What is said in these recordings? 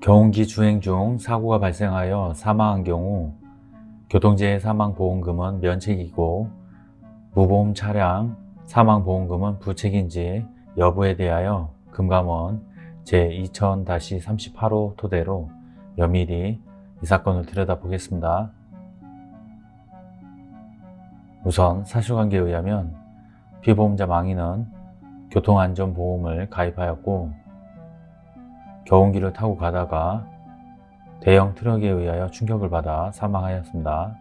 경운기 주행 중 사고가 발생하여 사망한 경우 교통재해 사망보험금은 면책이고 무보험 차량 사망보험금은 부책인지 여부에 대하여 금감원 제2000-38호 토대로 면밀히 이 사건을 들여다보겠습니다. 우선 사실관계에 의하면 피보험자 망인은 교통안전보험을 가입하였고 경운기를 타고 가다가 대형 트럭에 의하여 충격을 받아 사망하였습니다.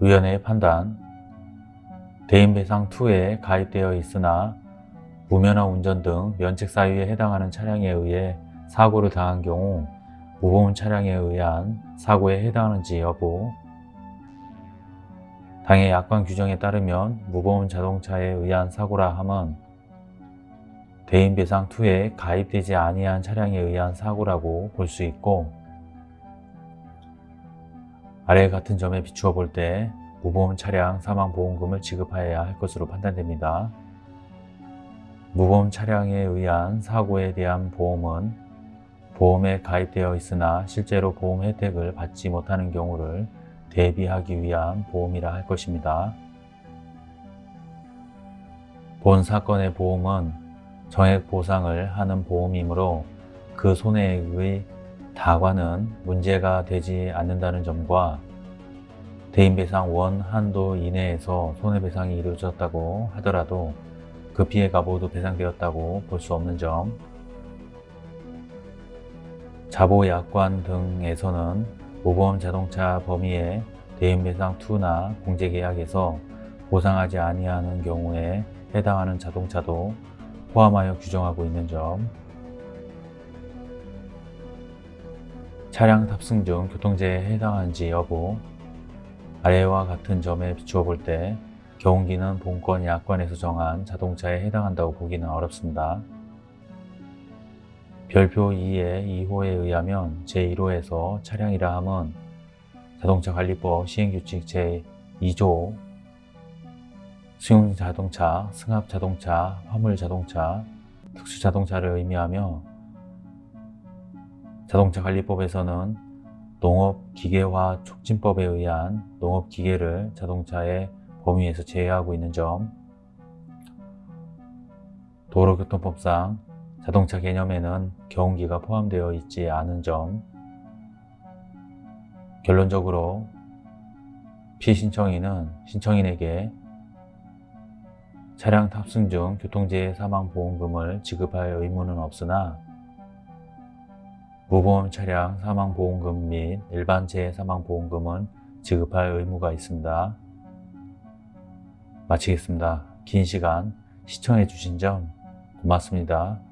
위원회의 판단 대인배상2에 가입되어 있으나 무면허 운전 등 면책 사유에 해당하는 차량에 의해 사고를 당한 경우 무보험 차량에 의한 사고에 해당하는지 여부 당해 약관 규정에 따르면 무보험 자동차에 의한 사고라 함은 대인배상2에 가입되지 아니한 차량에 의한 사고라고 볼 수 있고 아래 같은 점에 비추어 볼 때 무보험 차량 사망보험금을 지급하여야 할 것으로 판단됩니다. 무보험 차량에 의한 사고에 대한 보험은 보험에 가입되어 있으나 실제로 보험 혜택을 받지 못하는 경우를 대비하기 위한 보험이라 할 것입니다. 본 사건의 보험은 정액 보상을 하는 보험이므로 그 손해액의 다과는 문제가 되지 않는다는 점과 대인배상 원 한도 이내에서 손해배상이 이루어졌다고 하더라도 그 피해가 모두 배상되었다고 볼 수 없는 점 자보약관 등에서는 무보험 자동차 범위에 대인배상2나 공제계약에서 보상하지 아니하는 경우에 해당하는 자동차도 포함하여 규정하고 있는 점 차량 탑승 중 교통재해에 해당하는지 여부 아래와 같은 점에 비추어 볼 때 경운기는 본건 약관에서 정한 자동차에 해당한다고 보기는 어렵습니다. 별표 2의 2호에 의하면 제1호에서 차량이라 함은 자동차 관리법 시행규칙 제2조. 승용자동차, 승합자동차, 화물자동차, 특수자동차를 의미하며 자동차관리법에서는 농업기계화 촉진법에 의한 농업기계를 자동차의 범위에서 제외하고 있는 점. 도로교통법상 자동차 개념에는 경운기가 포함되어 있지 않은 점 결론적으로 피신청인은 신청인에게 차량 탑승 중 교통재해 사망보험금을 지급할 의무는 없으나 무보험 차량 사망보험금 및 일반 재해 사망보험금은 지급할 의무가 있습니다. 마치겠습니다. 긴 시간 시청해 주신 점 고맙습니다.